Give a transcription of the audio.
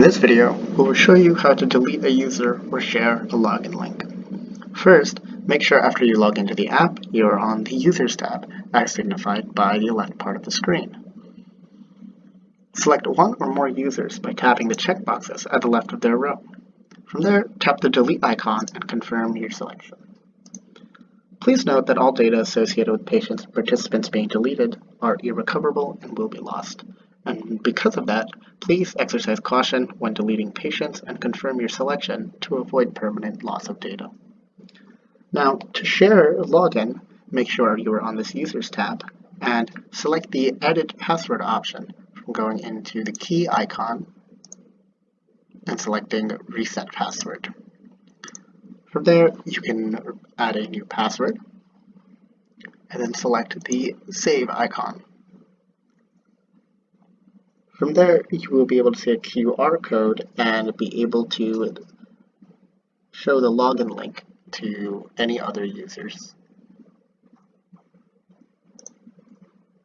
In this video, we will show you how to delete a user or share a login link. First, make sure after you log into the app, you are on the Users tab, as signified by the left part of the screen. Select one or more users by tapping the checkboxes at the left of their row. From there, tap the Delete icon and confirm your selection. Please note that all data associated with patients and participants being deleted are irrecoverable and will be lost. And because of that, please exercise caution when deleting patients and confirm your selection to avoid permanent loss of data. Now, to share login, make sure you are on this Users tab and select the Edit Password option from going into the key icon and selecting Reset Password. From there, you can add a new password and then select the Save icon. From there, you will be able to see a QR code and be able to show the login link to any other users.